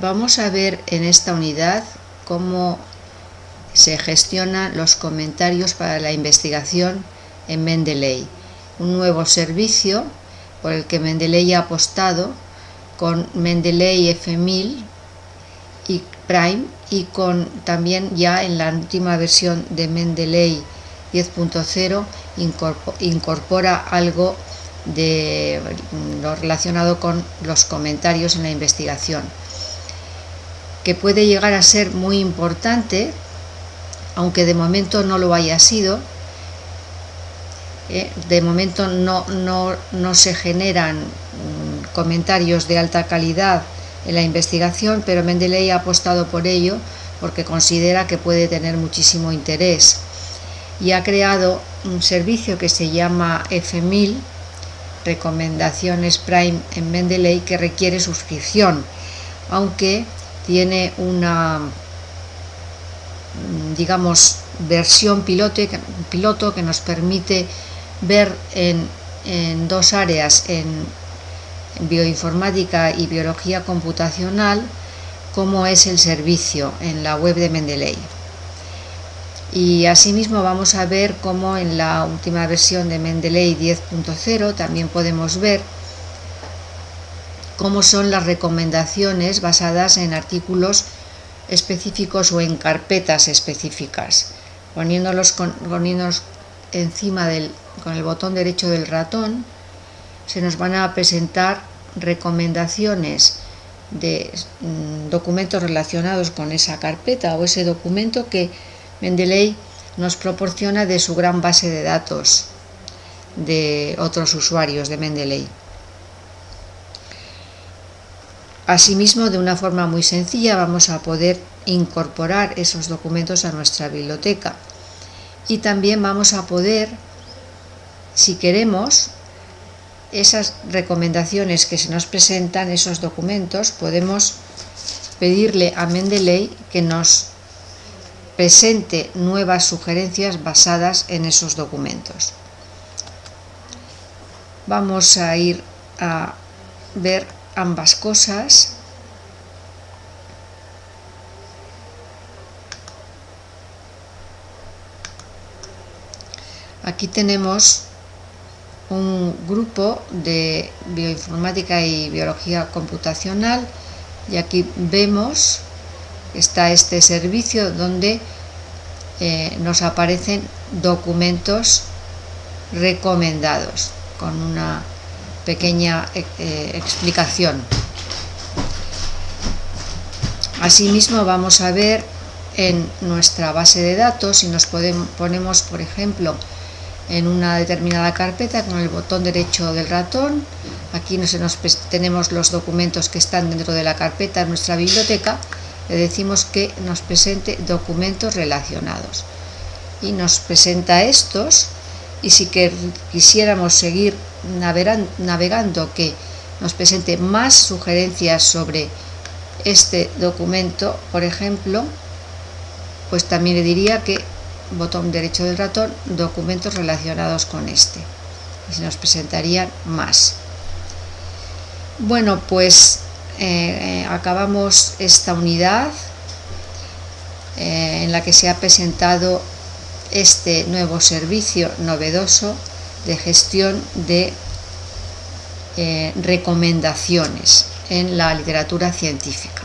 Vamos a ver en esta unidad cómo se gestionan los comentarios para la investigación en Mendeley, un nuevo servicio por el que Mendeley ha apostado con Mendeley F1000 y Prime y con también ya en la última versión de Mendeley 10.0 incorpora algo de lo relacionado con los comentarios en la investigación que puede llegar a ser muy importante, aunque de momento no lo haya sido. Eh, de momento no, no, se generan mm, comentarios de alta calidad en la investigación, pero Mendeley ha apostado por ello porque considera que puede tener muchísimo interés y ha creado un servicio que se llama F1000, Recomendaciones Prime en Mendeley, que requiere suscripción, aunque tiene una digamos versión piloto, piloto que nos permite ver en, dos áreas en bioinformática y biología computacional cómo es el servicio en la web de Mendeley. Y asimismo vamos a ver cómo en la última versión de Mendeley 10.0 también podemos ver cómo son las recomendaciones basadas en artículos específicos o en carpetas específicas. Poniéndolos, encima del, con el botón derecho del ratón, se nos van a presentar recomendaciones de mm, documentos relacionados con esa carpeta o ese documento que Mendeley nos proporciona de su gran base de datos de otros usuarios de Mendeley. Asimismo, de una forma muy sencilla vamos a poder incorporar esos documentos a nuestra biblioteca y también vamos a poder, si queremos, esas recomendaciones que se nos presentan, esos documentos, podemos pedirle a Mendeley que nos presente nuevas sugerencias basadas en esos documentos. Vamos a ir a ver ambas cosas. Aquí tenemos un grupo de bioinformática y biología computacional y aquí vemos está este servicio donde eh, nos aparecen documentos recomendados con una pequeña eh, eh, explicación. Asimismo vamos a ver en nuestra base de datos, si nos podemos, ponemos por ejemplo en una determinada carpeta con el botón derecho del ratón, aquí nos, tenemos los documentos que están dentro de la carpeta en nuestra biblioteca, le decimos que nos presente documentos relacionados y nos presenta estos y si quisiéramos seguir navegando que nos presente más sugerencias sobre este documento, por ejemplo, pues también le diría que botón derecho del ratón, documentos relacionados con este. Y se nos presentarían más. Bueno, pues eh, acabamos esta unidad eh, en la que se ha presentado este nuevo servicio novedoso de gestión de eh, recomendaciones en la literatura científica.